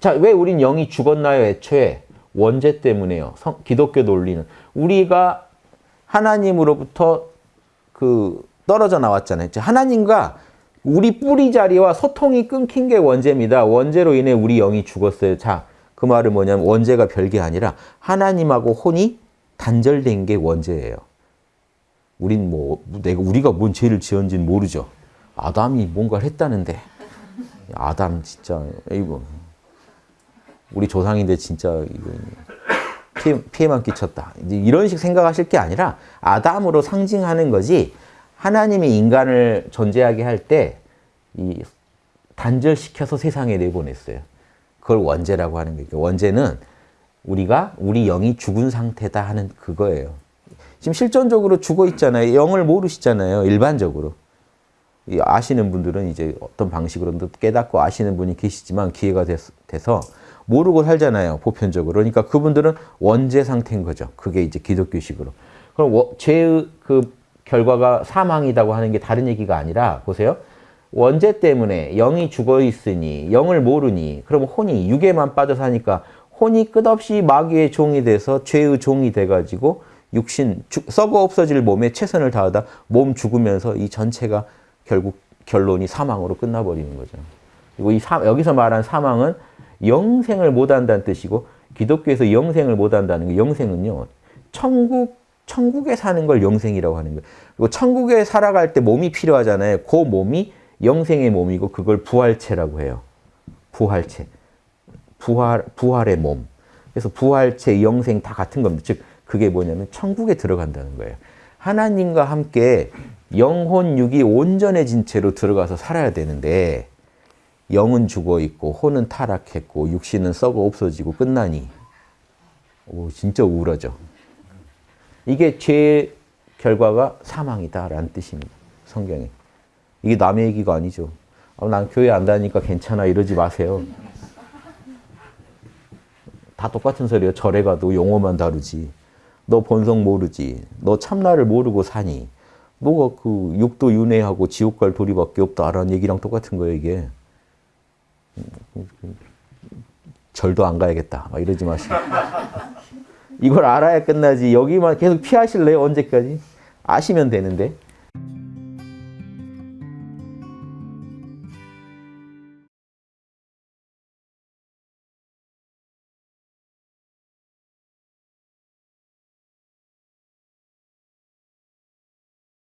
자, 왜 우린 영이 죽었나요? 애초에 원죄 때문에요. 성, 기독교 논리는 우리가 하나님으로부터 그 떨어져 나왔잖아요. 하나님과 우리 뿌리 자리와 소통이 끊긴 게 원죄입니다. 원죄로 인해 우리 영이 죽었어요. 자, 그 말은 뭐냐면 원죄가 별게 아니라 하나님하고 혼이 단절된 게 원죄예요. 우린 뭐 내가 우리가 뭔 죄를 지었는지는 모르죠. 아담이 뭔가를 했다는데 아담 진짜 이거 우리 조상인데 진짜 피해, 피해만 끼쳤다. 이런 식 생각하실 게 아니라 아담으로 상징하는 거지 하나님이 인간을 존재하게 할 때 이 단절시켜서 세상에 내보냈어요. 그걸 원죄라고 하는 거예요. 원죄는 우리가 우리 영이 죽은 상태다 하는 그거예요. 지금 실존적으로 죽어 있잖아요. 영을 모르시잖아요. 일반적으로. 아시는 분들은 이제 어떤 방식으로든 깨닫고 아시는 분이 계시지만 기회가 돼서 모르고 살잖아요. 보편적으로. 그러니까 그분들은 원죄 상태인 거죠. 그게 이제 기독교식으로. 그럼 죄의 그 결과가 사망이라고 하는 게 다른 얘기가 아니라 보세요. 원죄 때문에 영이 죽어 있으니 영을 모르니 그럼 혼이 육에만 빠져 사니까 혼이 끝없이 마귀의 종이 돼서 죄의 종이 돼가지고 육신 썩어 없어질 몸에 최선을 다하다 몸 죽으면서 이 전체가 결국 결론이 사망으로 끝나버리는 거죠. 그리고 이 사, 여기서 말한 사망은 영생을 못한다는 뜻이고 기독교에서 영생을 못한다는 게 영생은요. 천국 천국에 사는 걸 영생이라고 하는 거예요. 그리고 천국에 살아갈 때 몸이 필요하잖아요. 그 몸이 영생의 몸이고 그걸 부활체라고 해요. 부활체. 부활, 부활의 몸. 그래서 부활체, 영생 다 같은 겁니다. 즉 그게 뭐냐면 천국에 들어간다는 거예요. 하나님과 함께 영혼 육이 온전해진 채로 들어가서 살아야 되는데 영은 죽어 있고 혼은 타락했고 육신은 썩어 없어지고 끝나니 오, 진짜 우울하죠. 이게 죄의 결과가 사망이다라는 뜻입니다. 성경에. 이게 남의 얘기가 아니죠. 아, 난 교회 안 다니니까 괜찮아 이러지 마세요. 다 똑같은 소리예요. 절에 가도 용어만 다르지. 너 본성 모르지. 너 참나를 모르고 사니. 너가 그 육도 윤회하고 지옥 갈 도리밖에 없다라는 얘기랑 똑같은 거예요, 이게. 절도 안 가야겠다. 막 이러지 마시고. 이걸 알아야 끝나지. 여기만 계속 피하실래요? 언제까지? 아시면 되는데.